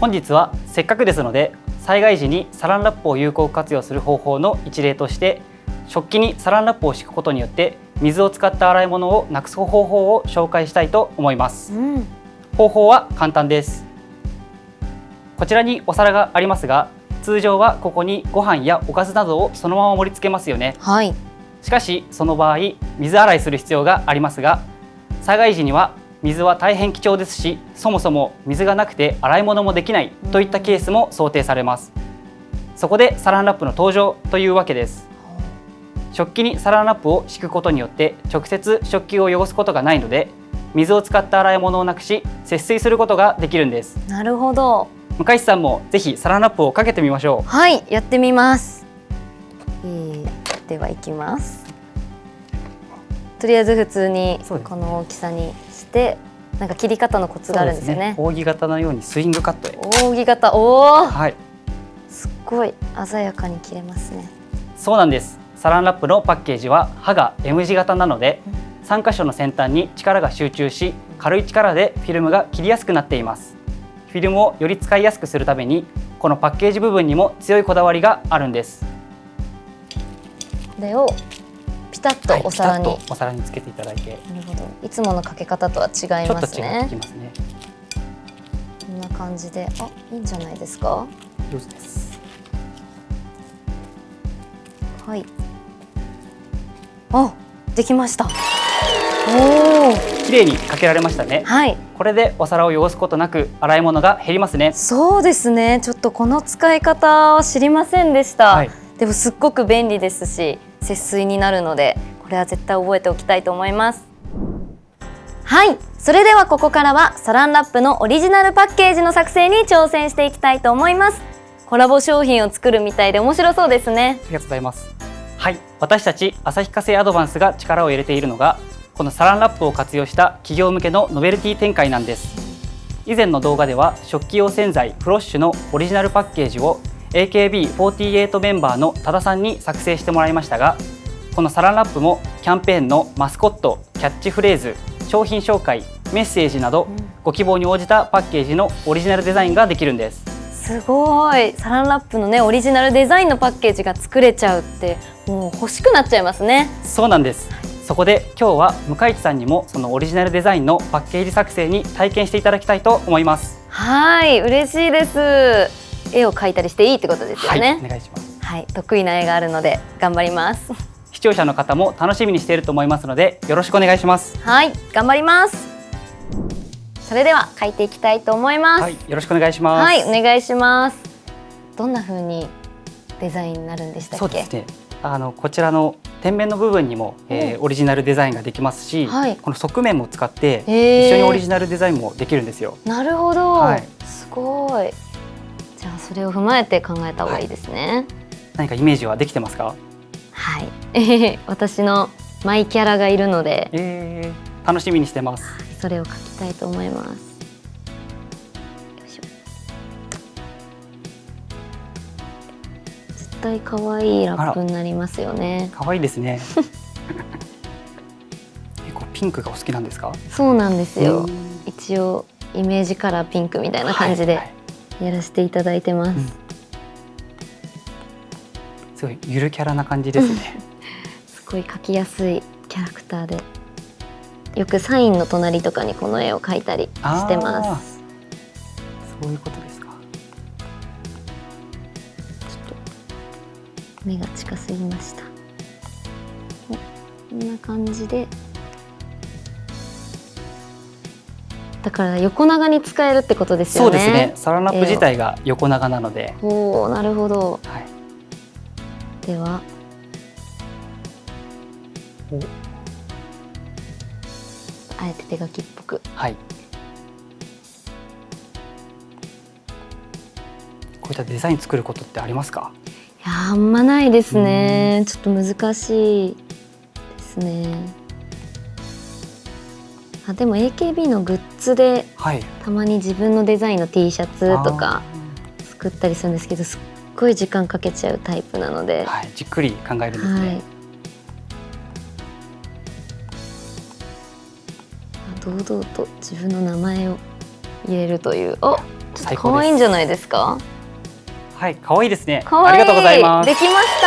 本日はせっかくですので災害時にサランラップを有効活用する方法の一例として食器にサランラップを敷くことによって水を使った洗い物をなくす方法を紹介したいと思います、うん、方法は簡単です。こちらにお皿がありますが通常はここにご飯やおかずなどをそのまま盛り付けますよね。はい。しかしその場合水洗いする必要がありますが災害時には水は大変貴重ですしそもそも水がなくて洗い物もできないといったケースも想定されますそこでサランラップの登場というわけです食器にサランラップを敷くことによって直接食器を汚すことがないので水を使った洗い物をなくし節水することができるんですなるほど。向井さんもぜひサランラップをかけてみましょうはい、やってみます。えー、では行きます。とりあえず普通にこの大きさにして、なんか切り方のコツがあるんですよね。扇形のようにスイングカットへ。扇形、おお、はい。すっごい鮮やかに切れますね。そうなんです。サランラップのパッケージは刃が M 字型なので3箇所の先端に力が集中し軽い力でフィルムが切りやすくなっています。フィルムをより使いやすくするためにこのパッケージ部分にも強いこだわりがあるんです。これをピタッとお皿に。はいお皿につけていただいてなるほど。いつものかけ方とは違いちょっますと違っねこんな感じで、あ、いいんじゃないですか？上手ですはい。あ、できました。おお、綺麗にかけられましたねはい。これでお皿を汚すことなく洗い物が減りますねそうですね。ちょっとこの使い方は知りませんでした。はいでもすっごく便利ですし、節水になるので、これは絶対覚えておきたいと思います。はい。それではここからはサランラップのオリジナルパッケージの作成に挑戦していきたいと思います。コラボ商品を作るみたいで面白そうですね。ありがとうございます。はい、私たち旭化成アドバンスが力を入れているのがこのサランラップを活用した企業向けのノベルティ展開なんです。以前の動画では食器用洗剤フロッシュのオリジナルパッケージを AKB48 メンバーの多田さんに作成してもらいましたがこのサランラップもキャンペーンのマスコットキャッチフレーズ商品紹介メッセージなどご希望に応じたパッケージのオリジナルデザインができるんです。すごいサランラップのねオリジナルデザインのパッケージが作れちゃうってもう欲しくなっちゃいますねそうなんです。そこで今日は向井地さんにもそのオリジナルデザインのパッケージ作成に体験していただきたいと思います。はい嬉しいです絵を描いたりしていいってことですよはい、ねお願いします。はい、得意な絵があるので頑張ります。視聴者の方も楽しみにしていると思いますのでよろしくお願いします。はい頑張ります。それでは描いていきたいと思います。はい、よろしくお願いします。はい、お願いします。どんな風にデザインになるんでしたっけ？そうですね。あのこちらの天面の部分にも、えーオリジナルデザインができますし、はい。この側面も使って一緒にオリジナルデザインもできるんですよ。なるほど、はい。すごいじゃあそれを踏まえて考えた方がいいですね。何かイメージはできてますか？はい、私のマイキャラがいるので。えー、楽しみにしてます。それを描きたいと思います。絶対可愛いラップになりますよね。可愛いですね。結構ピンクがお好きなんですか？そうなんですよ。うん。一応イメージカラーピンクみたいな感じで。はいはいやらせていただいてます、うん。すごいゆるキャラな感じですね。すごい描きやすいキャラクターで。よくサインの隣とかにこの絵を描いたりしてます。そういうことですか。目が近すぎました。おこんな感じでだから横長に使えるってことですよね。そうですね。サランラップ自体が横長なので、おおなるほど。はい。では。お。あえて手書きっぽく。はい。こういったデザイン作ることってありますか？いやーあんまないですね。ちょっと難しいですねあでも AKB のグッズではい。たまに自分のデザインの T シャツとか作ったりするんですけどすっごい時間かけちゃうタイプなので、はい、じっくり考えるんですはい。ね。堂々と自分の名前を入れるという。お最高です。可愛いんじゃないですか？はい可愛いですね。ありがとうございます。できまし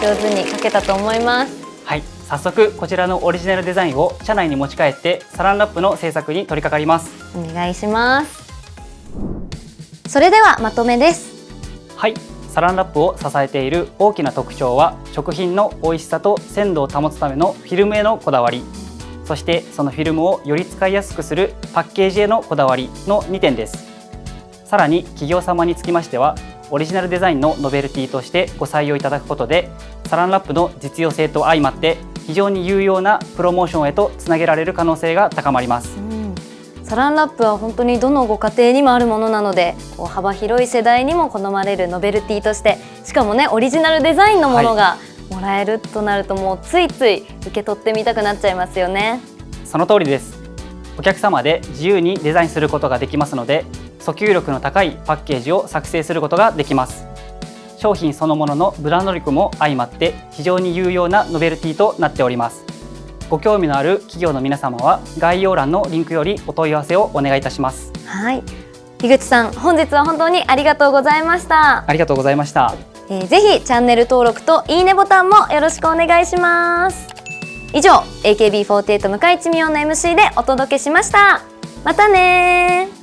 た。上手に描けたと思います。はい早速こちらのオリジナルデザインを社内に持ち帰ってサランラップの制作に取り掛かります。お願いします。それではまとめです。はい。サランラップを支えている大きな特徴は食品の美味しさと鮮度を保つためのフィルムへのこだわり。そしてそのフィルムをより使いやすくするパッケージへのこだわりの2点です。さらに企業様につきましてはオリジナルデザインのノベルティとしてご採用いただくことでサランラップの実用性と相まって非常に有用なプロモーションへとつなげられる可能性が高まります。うん。サランラップは本当にどのご家庭にもあるものなのでこう幅広い世代にも好まれるノベルティとしてしかもねオリジナルデザインのものがもらえるとなるともうついつい受け取ってみたくなっちゃいますよね。その通りです。お客様で自由にデザインすることができますので訴求力の高いパッケージを作成することができます商品そのもののブランド力も相まって非常に有用なノベルティとなっております。ご興味のある企業の皆様は概要欄のリンクよりお問い合わせをお願いいたします。はい。樋口さん本日は本当にありがとうございました、ありがとうございました。えー、ぜひチャンネル登録といいねボタンもよろしくお願いします。以上 AKB48 向井地美音の MC でお届けしました。またね